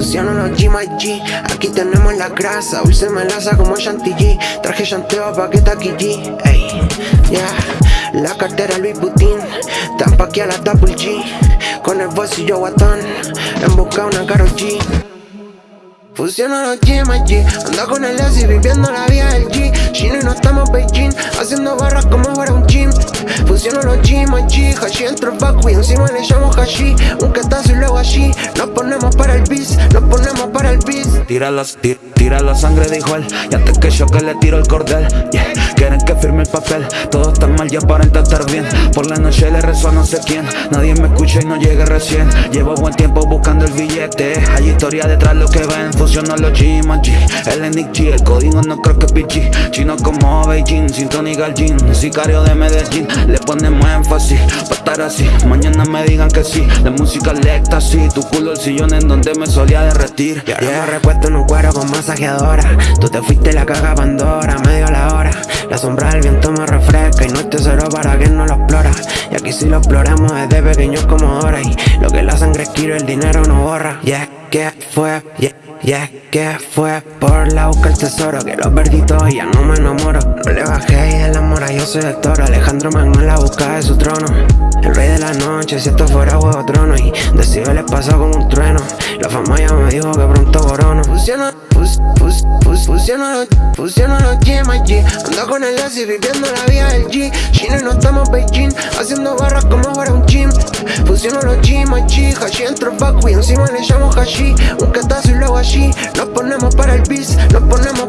G más G. Aquí tenemos la grasa, hoy se me laza como G. Traje chanteo pa' que G Ey, yeah La cartera Louis Vuitton Tampa aquí a la Double G. Con el bolsillo guatón En busca una Karol G Fusiono los G más G Ando con el S viviendo la vida del G. Chino y no estamos Beijing Haciendo barras como fuera un gym. Fusiono los G más G. Hashi entro el back, encima le llamo Hashi. Un catazo y luego allí. Nos ponemos para el bis Nos ponemos para el bis. Tira la, tira la sangre dijo él. Y antes que yo que le tiro el cordel. Quieren que firme el papel. Todo está mal y aparenta estar bien. Por la noche le rezo a no sé quién. Nadie me escucha y no llega recién. Llevo buen tiempo buscando el billete. Hay historia detrás lo que ven Fusiono los G más G El Enix G El código no creo que PG Chino como Beijing Sintónica al jean Sicario de Medellín Le ponemos énfasis Pa' estar así. Mañana me digan que sí La música el éxtasis Tu culo el sillón en donde me solía derretir. Y ahora me repuesto en un cuero con masajeadora. Tú te fuiste la caga Pandora Medio la hora. La sombra del viento me refresca Y no es tesoro para quien no lo explora. Y aquí si lo exploramos desde pequeños como ahora Y lo que la sangre quiero el dinero no borra. Y es que fue, yeah y es que fue por la busca el tesoro Que lo perdí todo y ya no me enamoro. No le bajé y de la mora yo soy el toro. Alejandro Magno en la busca de su trono. El rey de la noche si esto fuera huevo trono. Y de le pasó como un trueno. La fama ya me dijo que pronto corono. Fusiono, fus, fus, fus, fusiono fusiono los G G. Ando con el S viviendo la vida del G. Chino y no estamos Beijing Haciendo Fusiono los G más G Hashi entro back, encima le llamo Hashi Un catazo y luego allí. Nos ponemos para el bis, nos ponemos el